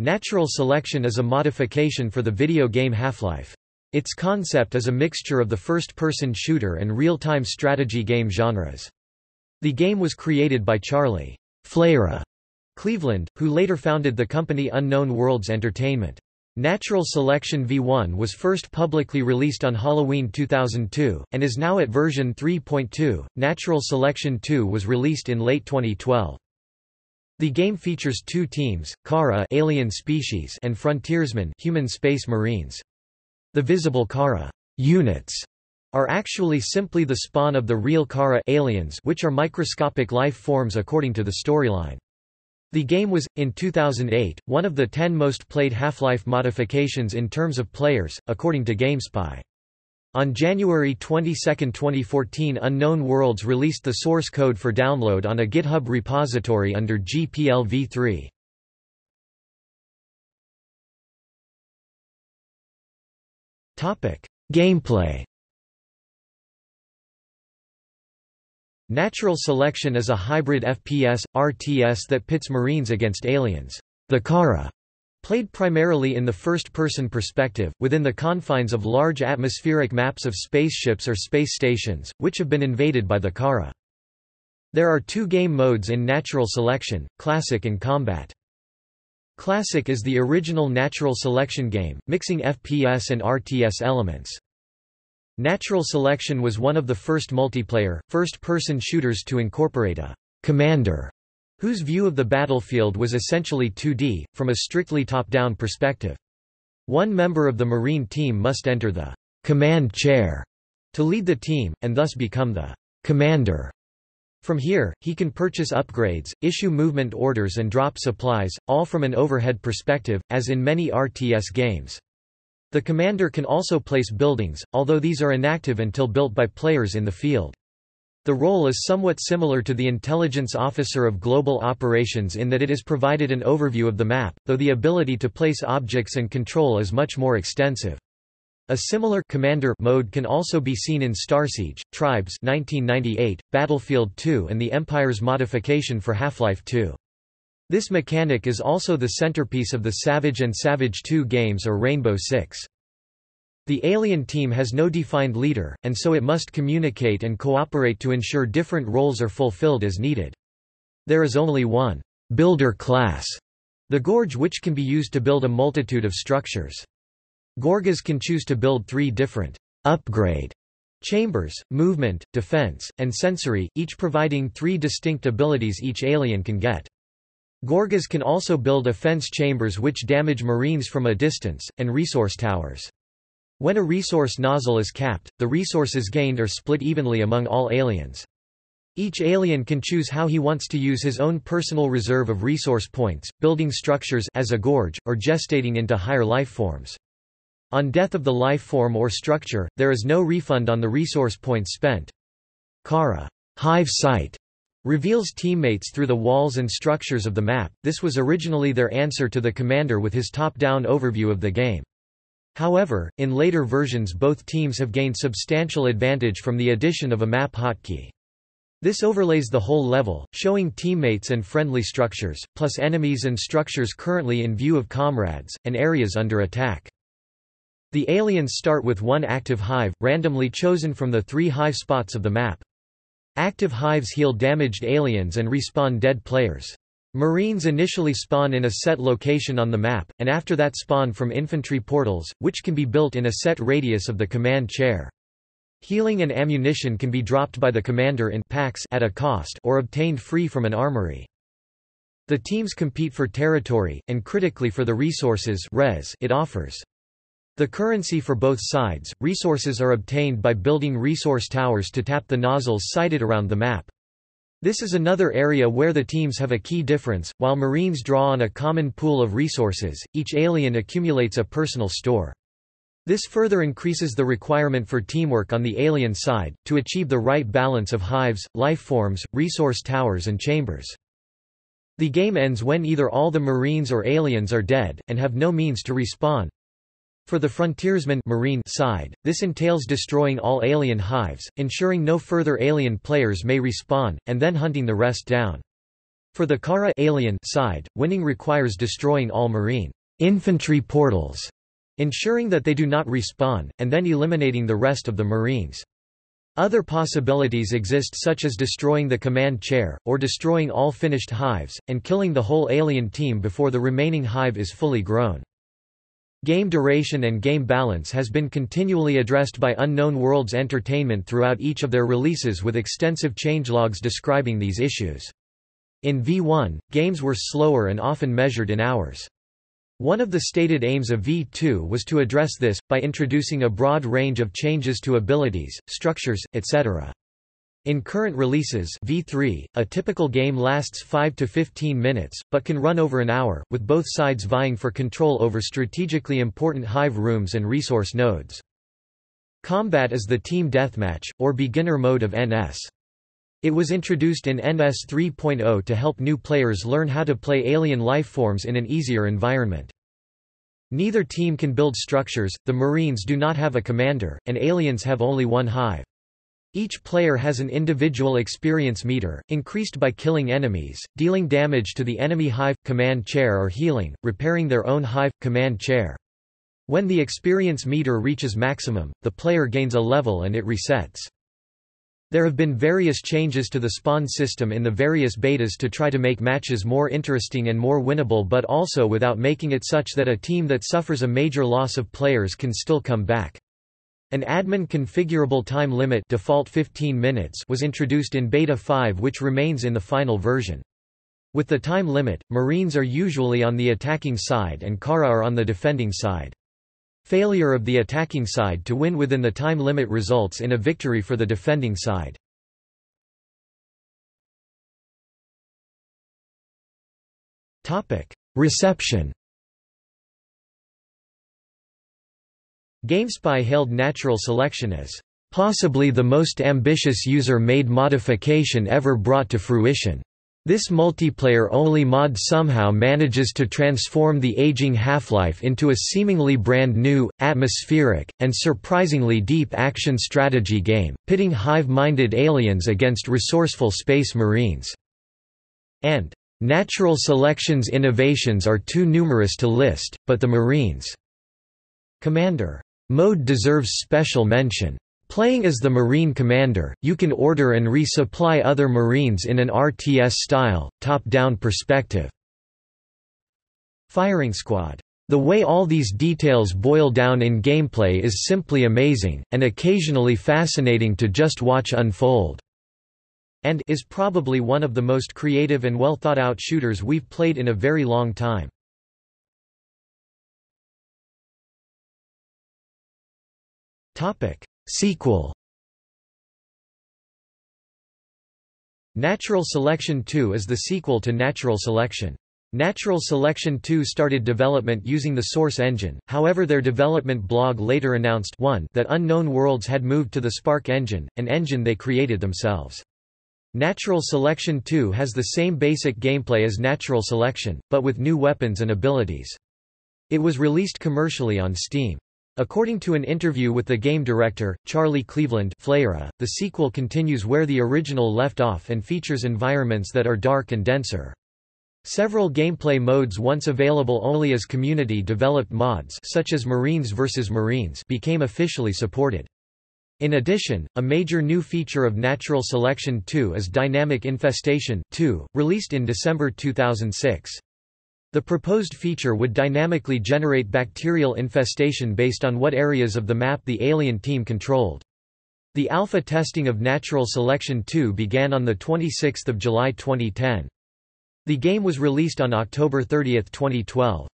Natural selection is a modification for the video game Half-Life. Its concept is a mixture of the first-person shooter and real-time strategy game genres. The game was created by Charlie Flayra Cleveland, who later founded the company Unknown Worlds Entertainment. Natural Selection V1 was first publicly released on Halloween 2002, and is now at version 3.2. Natural Selection 2 was released in late 2012. The game features two teams, Kharaa alien species and Frontiersmen human space marines. The visible Kharaa units are actually simply the spawn of the real Kharaa aliens which are microscopic life forms according to the storyline. The game was, in 2008, one of the 10 most played Half-Life modifications in terms of players, according to GameSpy. On January 22, 2014 Unknown Worlds released the source code for download on a GitHub repository under GPL v3. Gameplay Natural Selection is a hybrid FPS, RTS that pits Marines against aliens. The Kharaa Played primarily in the first-person perspective, within the confines of large atmospheric maps of spaceships or space stations, which have been invaded by the Kharaa. There are two game modes in Natural Selection, Classic and Combat. Classic is the original natural selection game, mixing FPS and RTS elements. Natural Selection was one of the first multiplayer, first-person shooters to incorporate a commander whose view of the battlefield was essentially 2D, from a strictly top-down perspective. One member of the Marine team must enter the command chair to lead the team, and thus become the commander. From here, he can purchase upgrades, issue movement orders and drop supplies, all from an overhead perspective, as in many RTS games. The commander can also place buildings, although these are inactive until built by players in the field. The role is somewhat similar to the Intelligence Officer of Global Operations in that it is provided an overview of the map, though the ability to place objects and control is much more extensive. A similar commander mode can also be seen in Starsiege, Tribes 1998, Battlefield 2 and the Empire's modification for Half-Life 2. This mechanic is also the centerpiece of the Savage and Savage 2 games or Rainbow Six. The alien team has no defined leader, and so it must communicate and cooperate to ensure different roles are fulfilled as needed. There is only one builder class, the Gorge which can be used to build a multitude of structures. Gorges can choose to build three different upgrade chambers, movement, defense, and sensory, each providing three distinct abilities each alien can get. Gorges can also build offense chambers which damage marines from a distance, and resource towers. When a resource nozzle is capped, the resources gained are split evenly among all aliens. Each alien can choose how he wants to use his own personal reserve of resource points, building structures as a gorge, or gestating into higher life forms. On death of the life form or structure, there is no refund on the resource points spent. Kharaa hive sight reveals teammates through the walls and structures of the map. This was originally their answer to the commander with his top-down overview of the game. However, in later versions both teams have gained substantial advantage from the addition of a map hotkey. This overlays the whole level, showing teammates and friendly structures, plus enemies and structures currently in view of comrades, and areas under attack. The aliens start with one active hive, randomly chosen from the three hive spots of the map. Active hives heal damaged aliens and respawn dead players. Marines initially spawn in a set location on the map, and after that spawn from infantry portals, which can be built in a set radius of the command chair. Healing and ammunition can be dropped by the commander in packs at a cost or obtained free from an armory. The teams compete for territory, and critically for the resources res it offers. The currency for both sides, resources are obtained by building resource towers to tap the nozzles sited around the map. This is another area where the teams have a key difference. While Marines draw on a common pool of resources, each alien accumulates a personal store. This further increases the requirement for teamwork on the alien side, to achieve the right balance of hives, life forms, resource towers and chambers. The game ends when either all the Marines or aliens are dead, and have no means to respawn. For the frontiersman marine side, this entails destroying all alien hives, ensuring no further alien players may respawn, and then hunting the rest down. For the Kharaa alien side, winning requires destroying all marine infantry portals, ensuring that they do not respawn, and then eliminating the rest of the marines. Other possibilities exist such as destroying the command chair, or destroying all finished hives, and killing the whole alien team before the remaining hive is fully grown. Game duration and game balance has been continually addressed by Unknown Worlds Entertainment throughout each of their releases with extensive changelogs describing these issues. In V1, games were slower and often measured in hours. One of the stated aims of V2 was to address this, by introducing a broad range of changes to abilities, structures, etc. In current releases V3, a typical game lasts 5 to 15 minutes, but can run over an hour, with both sides vying for control over strategically important hive rooms and resource nodes. Combat is the team deathmatch, or beginner mode of NS. It was introduced in NS 3.0 to help new players learn how to play alien lifeforms in an easier environment. Neither team can build structures, the Marines do not have a commander, and aliens have only one hive. Each player has an individual experience meter, increased by killing enemies, dealing damage to the enemy hive, command chair or healing, repairing their own hive, command chair. When the experience meter reaches maximum, the player gains a level and it resets. There have been various changes to the spawn system in the various betas to try to make matches more interesting and more winnable but also without making it such that a team that suffers a major loss of players can still come back. An admin configurable time limit default 15 minutes was introduced in Beta 5 which remains in the final version. With the time limit, Marines are usually on the attacking side and Kharaa are on the defending side. Failure of the attacking side to win within the time limit results in a victory for the defending side. Reception GameSpy hailed natural selection as possibly the most ambitious user-made modification ever brought to fruition. This multiplayer-only mod somehow manages to transform the aging Half-Life into a seemingly brand new, atmospheric, and surprisingly deep action strategy game, pitting hive-minded aliens against resourceful space marines. And, "...natural selection's innovations are too numerous to list, but the Marines' Commander mode deserves special mention. Playing as the Marine Commander, you can order and resupply other Marines in an RTS-style, top-down perspective. Firing Squad. The way all these details boil down in gameplay is simply amazing, and occasionally fascinating to just watch unfold. And is probably one of the most creative and well thought out shooters we've played in a very long time. Topic: Sequel Natural Selection 2 is the sequel to Natural Selection. Natural Selection 2 started development using the Source engine, however their development blog later announced 1 that Unknown Worlds had moved to the Spark engine, an engine they created themselves. Natural Selection 2 has the same basic gameplay as Natural Selection, but with new weapons and abilities. It was released commercially on Steam. According to an interview with the game director, Charlie Cleveland Flayra, the sequel continues where the original left off and features environments that are dark and denser. Several gameplay modes once available only as community-developed mods such as Marines vs. Marines became officially supported. In addition, a major new feature of Natural Selection 2 is Dynamic Infestation 2, released in December 2006. The proposed feature would dynamically generate bacterial infestation based on what areas of the map the alien team controlled. The alpha testing of Natural Selection 2 began on 26 July 2010. The game was released on October 30, 2012.